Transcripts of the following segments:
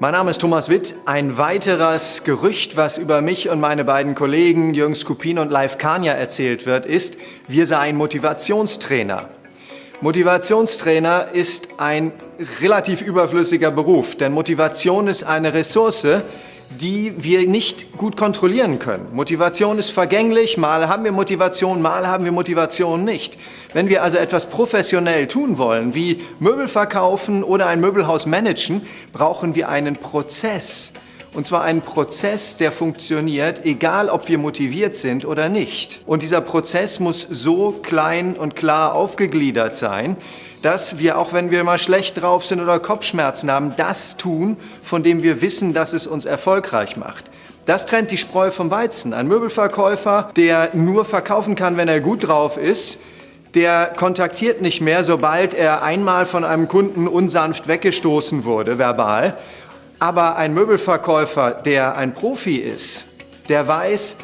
Mein Name ist Thomas Witt. Ein weiteres Gerücht, was über mich und meine beiden Kollegen Jürgen Skupin und Live Kania erzählt wird, ist, wir seien Motivationstrainer. Motivationstrainer ist ein relativ überflüssiger Beruf, denn Motivation ist eine Ressource, die wir nicht gut kontrollieren können. Motivation ist vergänglich, mal haben wir Motivation, mal haben wir Motivation nicht. Wenn wir also etwas professionell tun wollen, wie Möbel verkaufen oder ein Möbelhaus managen, brauchen wir einen Prozess. Und zwar einen Prozess, der funktioniert, egal ob wir motiviert sind oder nicht. Und dieser Prozess muss so klein und klar aufgegliedert sein, dass wir, auch wenn wir mal schlecht drauf sind oder Kopfschmerzen haben, das tun, von dem wir wissen, dass es uns erfolgreich macht. Das trennt die Spreu vom Weizen. Ein Möbelverkäufer, der nur verkaufen kann, wenn er gut drauf ist, der kontaktiert nicht mehr, sobald er einmal von einem Kunden unsanft weggestoßen wurde, verbal. Aber ein Möbelverkäufer, der ein Profi ist, der weiß,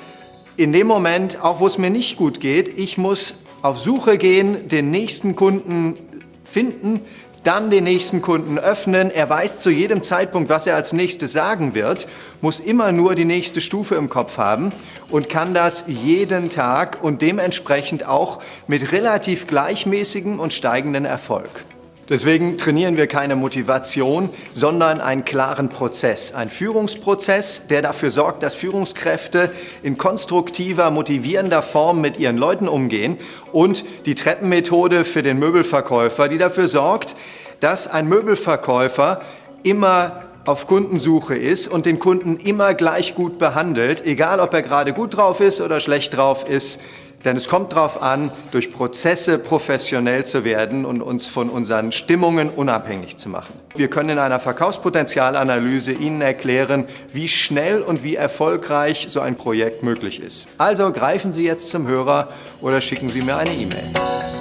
in dem Moment, auch wo es mir nicht gut geht, ich muss auf Suche gehen, den nächsten Kunden finden, dann den nächsten Kunden öffnen. Er weiß zu jedem Zeitpunkt, was er als nächstes sagen wird, muss immer nur die nächste Stufe im Kopf haben und kann das jeden Tag und dementsprechend auch mit relativ gleichmäßigem und steigenden Erfolg. Deswegen trainieren wir keine Motivation, sondern einen klaren Prozess. Ein Führungsprozess, der dafür sorgt, dass Führungskräfte in konstruktiver, motivierender Form mit ihren Leuten umgehen und die Treppenmethode für den Möbelverkäufer, die dafür sorgt, dass ein Möbelverkäufer immer auf Kundensuche ist und den Kunden immer gleich gut behandelt, egal ob er gerade gut drauf ist oder schlecht drauf ist, denn es kommt darauf an, durch Prozesse professionell zu werden und uns von unseren Stimmungen unabhängig zu machen. Wir können in einer Verkaufspotenzialanalyse Ihnen erklären, wie schnell und wie erfolgreich so ein Projekt möglich ist. Also greifen Sie jetzt zum Hörer oder schicken Sie mir eine E-Mail.